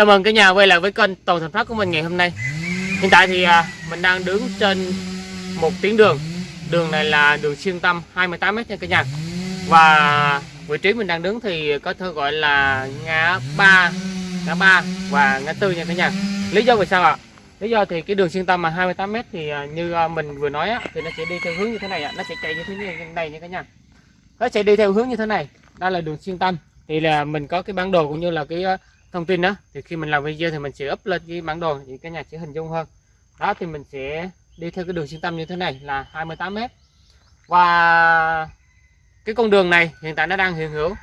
Chào mừng cả nhà quay lại với kênh Toàn Thành Phát của mình ngày hôm nay. Hiện tại thì à, mình đang đứng trên một tuyến đường. Đường này là đường xuyên tâm 28m nha cả nhà. Và vị trí mình đang đứng thì có thể gọi là ngã ba ngã ba và ngã tư nha cả nhà. Lý do vì sao ạ? Lý do thì cái đường xuyên tâm mà 28m thì à, như à, mình vừa nói á, thì nó sẽ đi theo hướng như thế này ạ. Nó sẽ chạy như thế này nha cả nhà. Nó sẽ đi theo hướng như thế này. Đây là đường xuyên tâm. Thì là mình có cái bản đồ cũng như là cái à, thông tin đó, thì khi mình làm video thì mình sẽ up lên cái bản đồ thì các nhà sẽ hình dung hơn. Đó, thì mình sẽ đi theo cái đường xuyên tâm như thế này là 28m và cái con đường này hiện tại nó đang hiện hữu.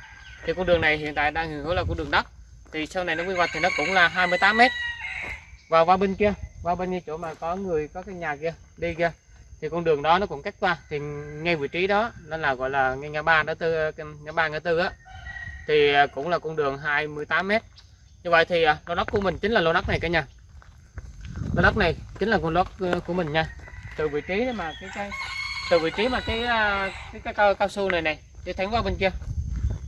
Thì con đường này hiện tại đang hiện hữu là con đường đất. Thì sau này nó quy hoạch thì nó cũng là 28m và qua bên kia, qua bên như chỗ mà có người, có cái nhà kia, đi kia, thì con đường đó nó cũng cách qua. Thì ngay vị trí đó, nó là gọi là ngay ngã ba ngã tư ngã ba ngã tư á. Thì cũng là con đường 28m như vậy thì à, lô đất của mình chính là lô đất này cả nhà. Lô đất này chính là con đất ờ, của mình nha. Từ vị trí mà cái cây từ vị trí mà cái à, cái, cái cao, cao su này này đi thẳng qua bên kia.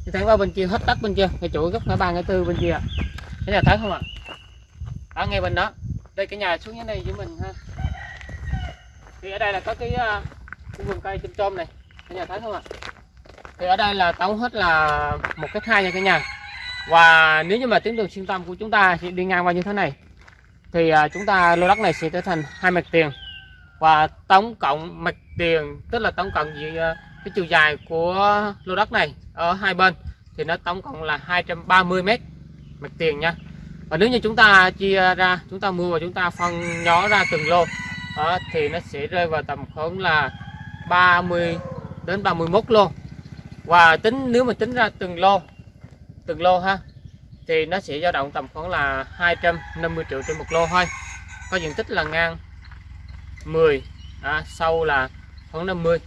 Đi thẳng qua bên kia hết đất bên kia ngay chỗ góc ngã ba ngã tư bên kia cái nhà thấy không ạ? Ở ngay bên đó. Đây cái nhà xuống dưới này với mình ha. Thì ở đây là có cái, à, cái vườn cây chôm chôm này. Cái nhà thấy không ạ? Thì ở đây là tổng hết là một cái hai nha cả nhà và nếu như mà tuyến đường xuyên tâm của chúng ta sẽ đi ngang qua như thế này thì à, chúng ta lô đất này sẽ trở thành hai mặt tiền. Và tổng cộng mặt tiền tức là tổng cộng gì à, cái chiều dài của lô đất này ở hai bên thì nó tổng cộng là 230 mét mặt tiền nha. Và nếu như chúng ta chia ra chúng ta mua và chúng ta phân nhỏ ra từng lô đó, thì nó sẽ rơi vào tầm khoảng là 30 đến 31 lô. Và tính nếu mà tính ra từng lô từng lô ha. Thì nó sẽ dao động tầm khoảng là 250 triệu trên một lô thôi. Có diện tích là ngang 10 à, sâu là khoảng 50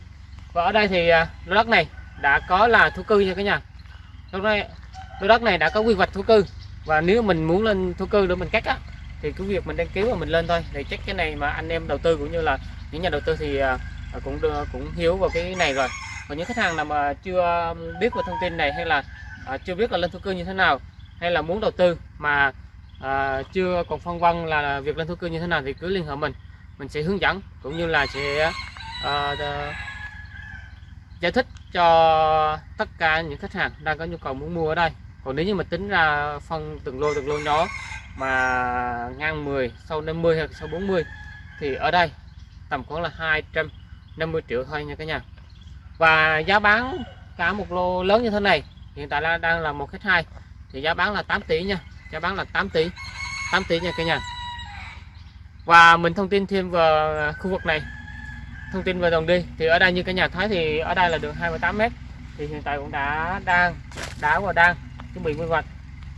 và ở đây thì à, lô đất này đã có là thổ cư nha cả nhà. Lúc này lô đất này đã có quy hoạch thổ cư. Và nếu mình muốn lên thổ cư để mình cắt á thì cứ việc mình đăng ký và mình lên thôi. Thì chắc cái này mà anh em đầu tư cũng như là những nhà đầu tư thì à, à cũng cũng hiếu vào cái này rồi. Còn những khách hàng nào mà chưa biết về thông tin này hay là à, chưa biết là lên thổ cư như thế nào hay là muốn đầu tư mà à, chưa còn phân vân là việc lên thổ cư như thế nào thì cứ liên hệ mình. Mình sẽ hướng dẫn cũng như là sẽ à, à, giải thích cho tất cả những khách hàng đang có nhu cầu muốn mua ở đây. Còn nếu như mà tính ra phân từng lô từng lô nhỏ mà ngang 10 sau 50 hoặc sau 40 thì ở đây tầm khoảng là 250 triệu thôi nha cả nhà. Và giá bán cả một lô lớn như thế này hiện tại là đang là một khách hai. Thì giá bán là 8 tỷ nha. Giá bán là 8 tỷ. 8 tỷ nha cả nhà. Và mình thông tin thêm về khu vực này. Thông tin về đường đi. Thì ở đây như cả nhà thấy thì ở đây là đường 28m thì hiện tại cũng đã đang đã và đang chuẩn bị quy hoạch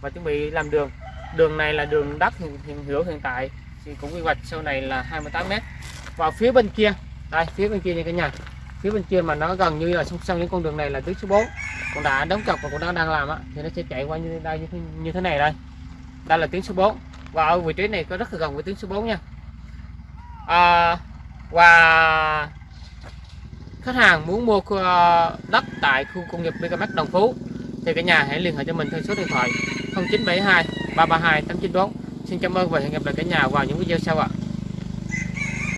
và chuẩn bị làm đường. Đường này là đường đất hiện, hiện hữu hiện tại. Thì cũng quy hoạch sau này là 28m và phía bên kia. Đây phía bên kia như cả nhà. Phía bên kia mà nó gần như là song song những con đường này là tuyến số 4 con đã đóng cọc và cũng đang đang làm á thì nó sẽ chạy qua như đây như như thế này đây. Đây là tuyến số 4 và ở vị trí này có rất là gần với tuyến số 4 nha. À, và khách hàng muốn mua ờ, đất tại khu công nghiệp Megamax Đồng Phú thì cả nhà hãy liên hệ cho mình theo số điện thoại 0972 332 894 xin cảm ơn và hẹn gặp lại cả nhà vào những video sau ạ.